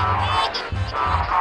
Oh, my God.